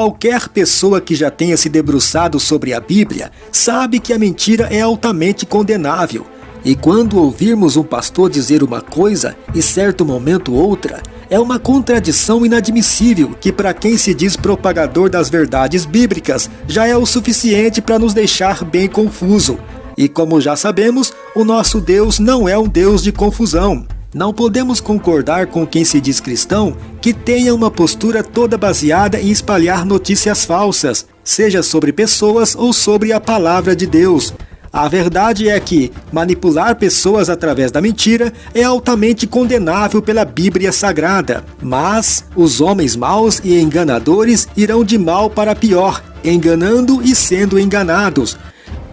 Qualquer pessoa que já tenha se debruçado sobre a Bíblia sabe que a mentira é altamente condenável. E quando ouvirmos um pastor dizer uma coisa e certo momento outra, é uma contradição inadmissível que, para quem se diz propagador das verdades bíblicas, já é o suficiente para nos deixar bem confuso. E como já sabemos, o nosso Deus não é um Deus de confusão. Não podemos concordar com quem se diz cristão que tenha uma postura toda baseada em espalhar notícias falsas, seja sobre pessoas ou sobre a palavra de Deus. A verdade é que manipular pessoas através da mentira é altamente condenável pela Bíblia Sagrada. Mas os homens maus e enganadores irão de mal para pior, enganando e sendo enganados.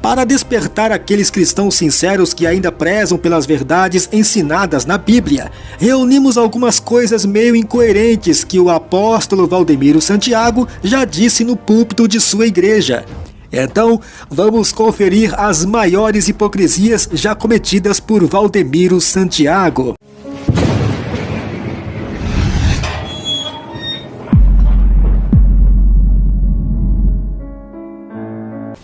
Para despertar aqueles cristãos sinceros que ainda prezam pelas verdades ensinadas na Bíblia, reunimos algumas coisas meio incoerentes que o apóstolo Valdemiro Santiago já disse no púlpito de sua igreja. Então, vamos conferir as maiores hipocrisias já cometidas por Valdemiro Santiago.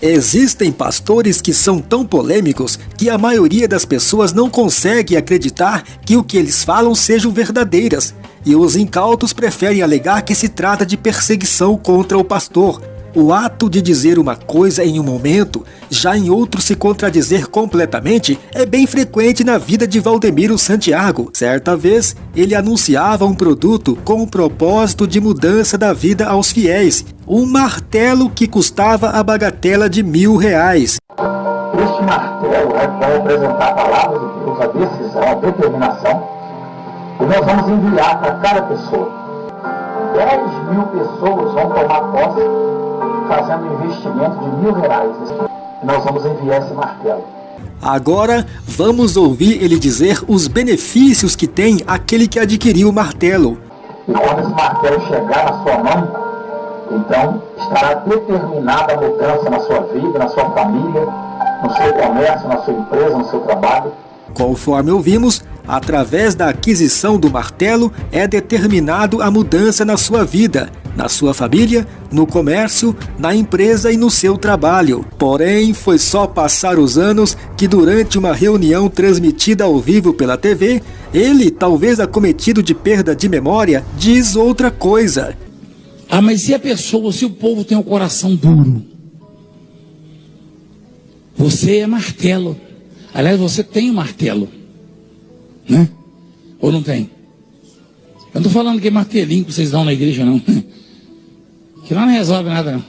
Existem pastores que são tão polêmicos que a maioria das pessoas não consegue acreditar que o que eles falam sejam verdadeiras, e os incautos preferem alegar que se trata de perseguição contra o pastor, o ato de dizer uma coisa em um momento, já em outro se contradizer completamente, é bem frequente na vida de Valdemiro Santiago. Certa vez, ele anunciava um produto com o propósito de mudança da vida aos fiéis, um martelo que custava a bagatela de mil reais. Este martelo é vai representar a palavra de Deus, a decisão, a determinação, e nós vamos enviar para cada pessoa. 10 mil pessoas vão tomar posse fazendo um investimento de mil reais. Nós vamos enviar esse martelo. Agora vamos ouvir ele dizer os benefícios que tem aquele que adquiriu o martelo. E quando esse martelo chegar na sua mão, então estará determinada a mudança na sua vida, na sua família, no seu comércio, na sua empresa, no seu trabalho. Conforme ouvimos, através da aquisição do martelo é determinado a mudança na sua vida na sua família, no comércio, na empresa e no seu trabalho. Porém, foi só passar os anos que, durante uma reunião transmitida ao vivo pela TV, ele, talvez acometido de perda de memória, diz outra coisa. Ah, mas se a pessoa, se o povo tem o um coração duro? Você é martelo. Aliás, você tem um martelo. Né? Ou não tem? Eu não estou falando que é martelinho que vocês dão na igreja, não. Que lá não resolve nada, não.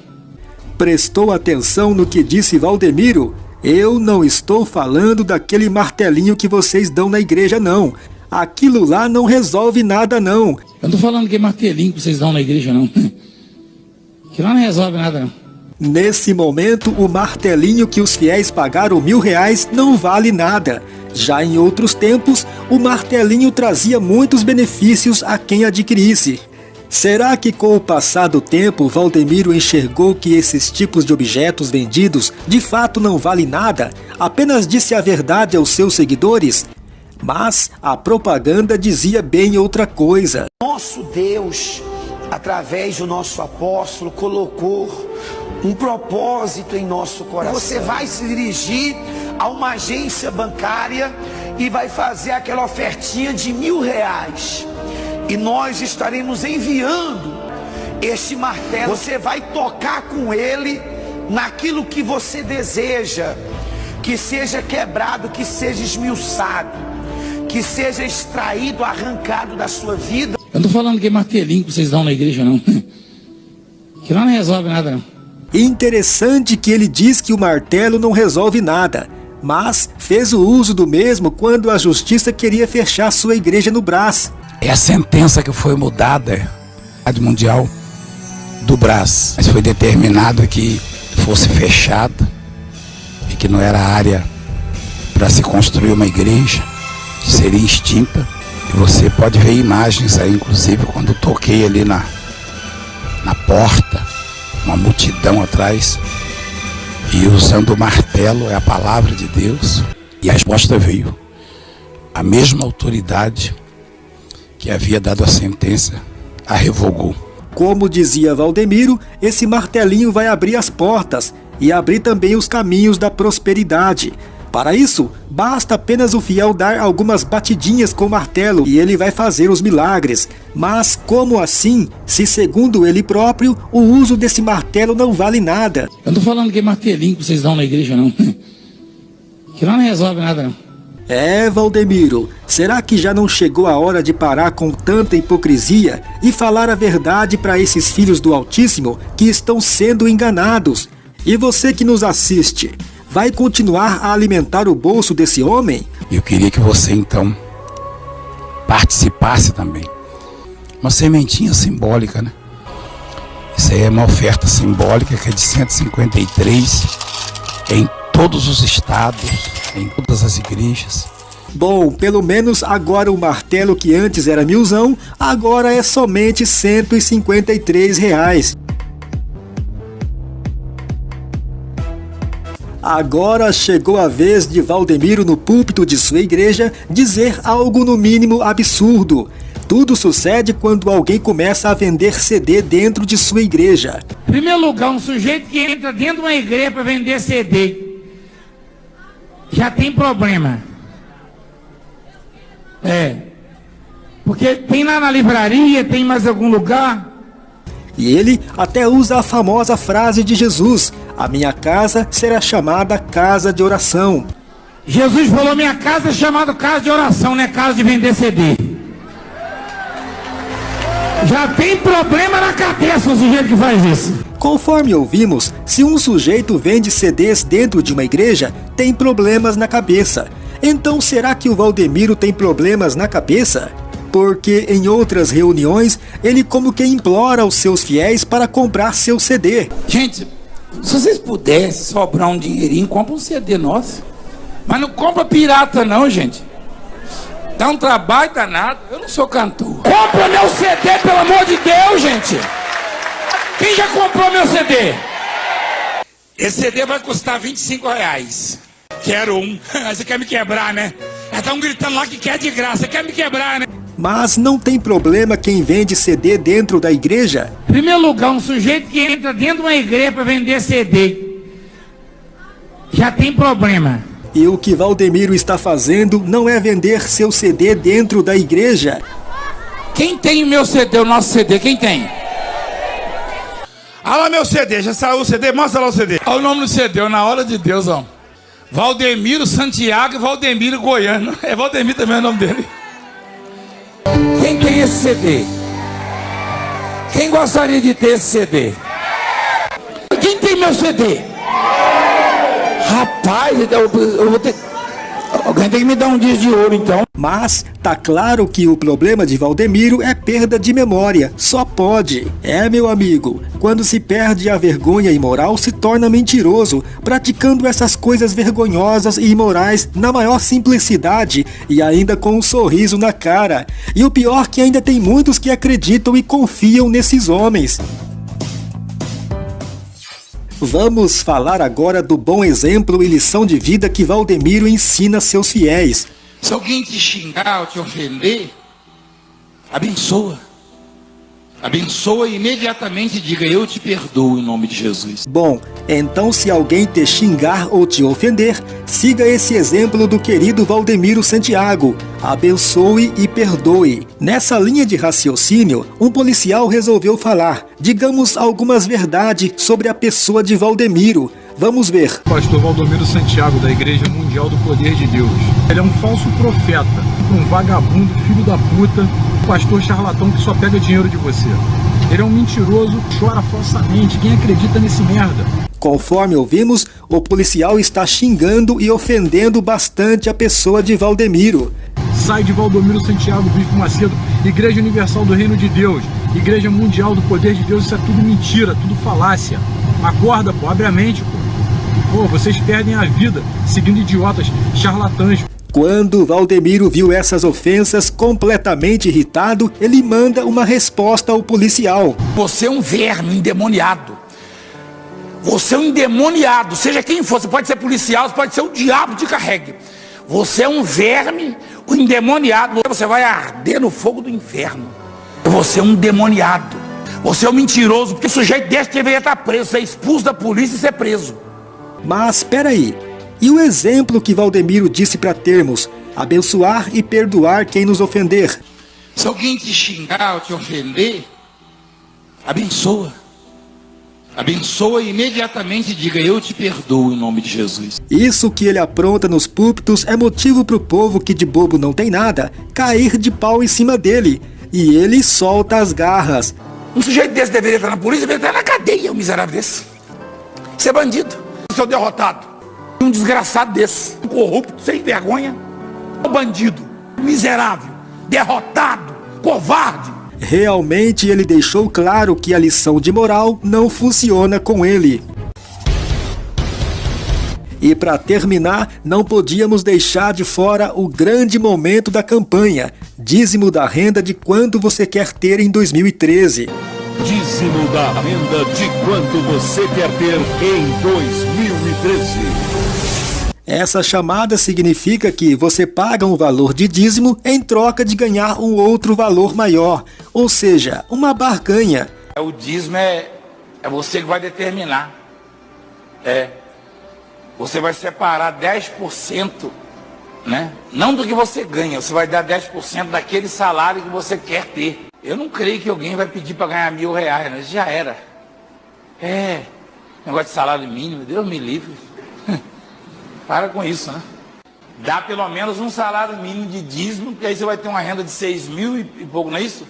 Prestou atenção no que disse Valdemiro? Eu não estou falando daquele martelinho que vocês dão na igreja, não. Aquilo lá não resolve nada, não. Eu não estou falando que é martelinho que vocês dão na igreja, não. Que lá não resolve nada, não. Nesse momento, o martelinho que os fiéis pagaram mil reais não vale nada. Já em outros tempos, o martelinho trazia muitos benefícios a quem adquirisse. Será que com o passar do tempo Valdemiro enxergou que esses tipos de objetos vendidos de fato não valem nada, apenas disse a verdade aos seus seguidores? Mas a propaganda dizia bem outra coisa. Nosso Deus, através do nosso apóstolo, colocou um propósito em nosso coração. Você vai se dirigir a uma agência bancária e vai fazer aquela ofertinha de mil reais e nós estaremos enviando este martelo. Você vai tocar com ele naquilo que você deseja, que seja quebrado, que seja esmiuçado, que seja extraído, arrancado da sua vida. Eu não estou falando que é martelinho que vocês dão na igreja, não. Que lá não resolve nada, não. Interessante que ele diz que o martelo não resolve nada, mas fez o uso do mesmo quando a justiça queria fechar sua igreja no Brás. É a sentença que foi mudada a mundial do Brás. Mas foi determinado que fosse fechada e que não era área para se construir uma igreja, seria extinta. E você pode ver imagens aí, inclusive, quando toquei ali na, na porta, uma multidão atrás, e usando o martelo, é a palavra de Deus, e a resposta veio. A mesma autoridade que havia dado a sentença a revogou. Como dizia Valdemiro, esse martelinho vai abrir as portas e abrir também os caminhos da prosperidade. Para isso, basta apenas o fiel dar algumas batidinhas com o martelo e ele vai fazer os milagres. Mas como assim, se segundo ele próprio, o uso desse martelo não vale nada? Eu não tô falando que é martelinho que vocês dão na igreja, não. Que lá não resolve nada, não. É, Valdemiro, será que já não chegou a hora de parar com tanta hipocrisia e falar a verdade para esses filhos do Altíssimo que estão sendo enganados? E você que nos assiste, vai continuar a alimentar o bolso desse homem? Eu queria que você então participasse também. Uma sementinha simbólica, né? Isso aí é uma oferta simbólica que é de 153 em todos os estados, em todas as igrejas. Bom, pelo menos agora o martelo que antes era milzão, agora é somente 153 reais. Agora chegou a vez de Valdemiro no púlpito de sua igreja dizer algo no mínimo absurdo. Tudo sucede quando alguém começa a vender CD dentro de sua igreja. Em primeiro lugar, um sujeito que entra dentro de uma igreja para vender CD já tem problema. É. Porque tem lá na livraria, tem mais algum lugar. E ele até usa a famosa frase de Jesus: A minha casa será chamada casa de oração. Jesus falou: Minha casa é chamada casa de oração, não é casa de vender CD. Já tem problema na cabeça o sujeito que faz isso. Conforme ouvimos, se um sujeito vende CDs dentro de uma igreja, tem problemas na cabeça. Então será que o Valdemiro tem problemas na cabeça? Porque em outras reuniões ele como que implora os seus fiéis para comprar seu CD. Gente, se vocês pudessem sobrar um dinheirinho, compra um CD nosso. Mas não compra pirata não, gente. Dá um trabalho danado. Eu não sou cantor. Compra meu CD, pelo amor de Deus, gente. Quem já comprou meu CD? Esse CD vai custar 25 reais. Quero um. Você quer me quebrar, né? Estão gritando lá que quer de graça. Quer me quebrar, né? Mas não tem problema quem vende CD dentro da igreja? Em primeiro lugar, um sujeito que entra dentro de uma igreja para vender CD já tem problema. E o que Valdemiro está fazendo não é vender seu CD dentro da igreja. Quem tem o meu CD, o nosso CD? Quem tem? Olha lá meu CD, já saiu o CD? Mostra lá o CD. Olha o nome do CD, na hora de Deus, ó. Valdemiro Santiago e Valdemiro Goiano. É Valdemiro também é o nome dele. Quem tem esse CD? Quem gostaria de ter esse CD? Quem tem meu CD? Rapaz, eu, eu vou ter. Alguém tem que me dar um dia de ouro então. Mas tá claro que o problema de Valdemiro é perda de memória. Só pode. É, meu amigo, quando se perde a vergonha imoral, se torna mentiroso, praticando essas coisas vergonhosas e imorais na maior simplicidade e ainda com um sorriso na cara. E o pior que ainda tem muitos que acreditam e confiam nesses homens. Vamos falar agora do bom exemplo e lição de vida que Valdemiro ensina seus fiéis. Se alguém te xingar ou te ofender, abençoa. Abençoa e imediatamente diga: Eu te perdoo em nome de Jesus. Bom, então se alguém te xingar ou te ofender, siga esse exemplo do querido Valdemiro Santiago. Abençoe e perdoe. Nessa linha de raciocínio, um policial resolveu falar, digamos, algumas verdades sobre a pessoa de Valdemiro. Vamos ver. Pastor Valdomiro Santiago, da Igreja Mundial do Poder de Deus. Ele é um falso profeta, um vagabundo, filho da puta, pastor charlatão que só pega dinheiro de você. Ele é um mentiroso, chora falsamente. Quem acredita nesse merda? Conforme ouvimos, o policial está xingando e ofendendo bastante a pessoa de Valdemiro. Sai de Valdomiro Santiago, Bispo Macedo, Igreja Universal do Reino de Deus, Igreja Mundial do Poder de Deus, isso é tudo mentira, tudo falácia. Acorda, pô, abre a mente, pô. Pô, vocês perdem a vida seguindo idiotas, charlatãs. Quando Valdemiro viu essas ofensas, completamente irritado, ele manda uma resposta ao policial. Você é um verme endemoniado. Você é um endemoniado, seja quem for, você pode ser policial, você pode ser o diabo de carregue. Você é um verme, um endemoniado, você vai arder no fogo do inferno. Você é um demoniado. Você é um mentiroso, porque o sujeito desse deveria estar preso, ser expulso da polícia e ser preso. Mas espera aí, e o exemplo que Valdemiro disse para termos, abençoar e perdoar quem nos ofender? Se alguém te xingar ou te ofender, abençoa. Abençoa e imediatamente diga, eu te perdoo em nome de Jesus. Isso que ele apronta nos púlpitos é motivo para o povo que de bobo não tem nada, cair de pau em cima dele. E ele solta as garras. Um sujeito desse deveria estar na polícia, deveria estar na cadeia, um miserável desse. Ser bandido, seu derrotado. Um desgraçado desse, um corrupto, sem vergonha. Um bandido, miserável, derrotado, covarde. Realmente ele deixou claro que a lição de moral não funciona com ele. E para terminar, não podíamos deixar de fora o grande momento da campanha, dízimo da renda de quanto você quer ter em 2013. Dízimo da renda de quanto você quer ter em 2013. Essa chamada significa que você paga um valor de dízimo em troca de ganhar um outro valor maior, ou seja, uma barganha. O dízimo é, é você que vai determinar. É. Você vai separar 10%, né? Não do que você ganha, você vai dar 10% daquele salário que você quer ter. Eu não creio que alguém vai pedir para ganhar mil reais, né? Já era. É. Negócio de salário mínimo, Deus me livre. Para com isso, né? Dá pelo menos um salário mínimo de dízimo, porque aí você vai ter uma renda de 6 mil e pouco, não é isso?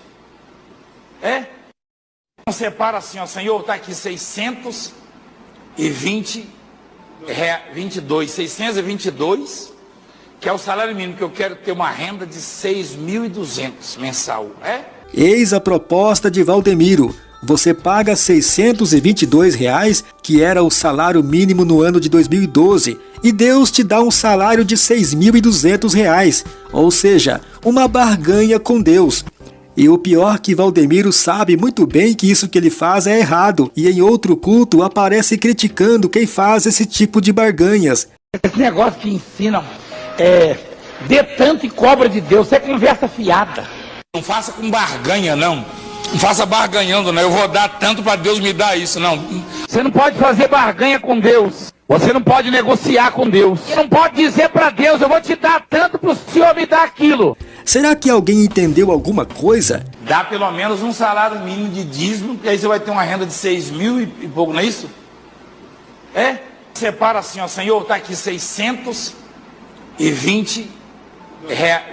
É? Então separa assim, ó, Senhor, está aqui 620, é, 22, 622, que é o salário mínimo, que eu quero ter uma renda de 6.200 mensal, é? Eis a proposta de Valdemiro você paga 622 reais, que era o salário mínimo no ano de 2012, e Deus te dá um salário de R$ 6.200, ou seja, uma barganha com Deus. E o pior que Valdemiro sabe muito bem que isso que ele faz é errado, e em outro culto aparece criticando quem faz esse tipo de barganhas. Esse negócio que ensinam é dê tanto e cobra de Deus, é conversa fiada. Não faça com barganha, não. Não faça barganhando, né? Eu vou dar tanto para Deus me dar isso, não. Você não pode fazer barganha com Deus. Você não pode negociar com Deus. Você não pode dizer para Deus, eu vou te dar tanto para o Senhor me dar aquilo. Será que alguém entendeu alguma coisa? Dá pelo menos um salário mínimo de dízimo, e aí você vai ter uma renda de 6 mil e, e pouco, não é isso? É? Separa assim, ó, Senhor, está aqui 620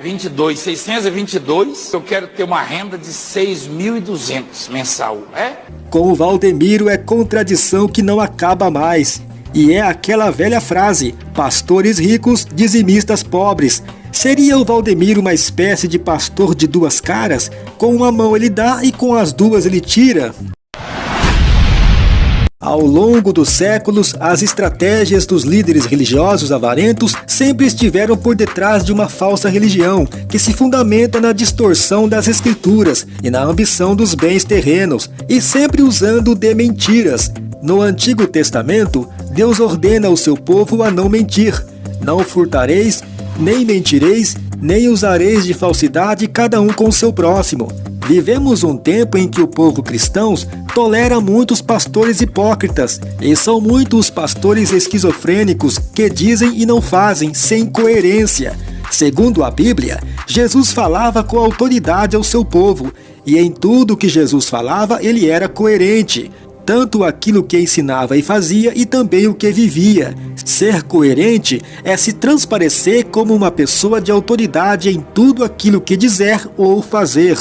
22, 622, eu quero ter uma renda de 6.200 mensal, é? Com o Valdemiro é contradição que não acaba mais. E é aquela velha frase, pastores ricos, dizimistas pobres. Seria o Valdemiro uma espécie de pastor de duas caras? Com uma mão ele dá e com as duas ele tira? Ao longo dos séculos, as estratégias dos líderes religiosos avarentos sempre estiveram por detrás de uma falsa religião, que se fundamenta na distorção das escrituras e na ambição dos bens terrenos, e sempre usando de mentiras. No Antigo Testamento, Deus ordena ao seu povo a não mentir. Não furtareis, nem mentireis, nem usareis de falsidade cada um com o seu próximo. Vivemos um tempo em que o povo cristão tolera muitos pastores hipócritas, e são muitos os pastores esquizofrênicos que dizem e não fazem, sem coerência. Segundo a Bíblia, Jesus falava com autoridade ao seu povo, e em tudo que Jesus falava ele era coerente, tanto aquilo que ensinava e fazia e também o que vivia. Ser coerente é se transparecer como uma pessoa de autoridade em tudo aquilo que dizer ou fazer.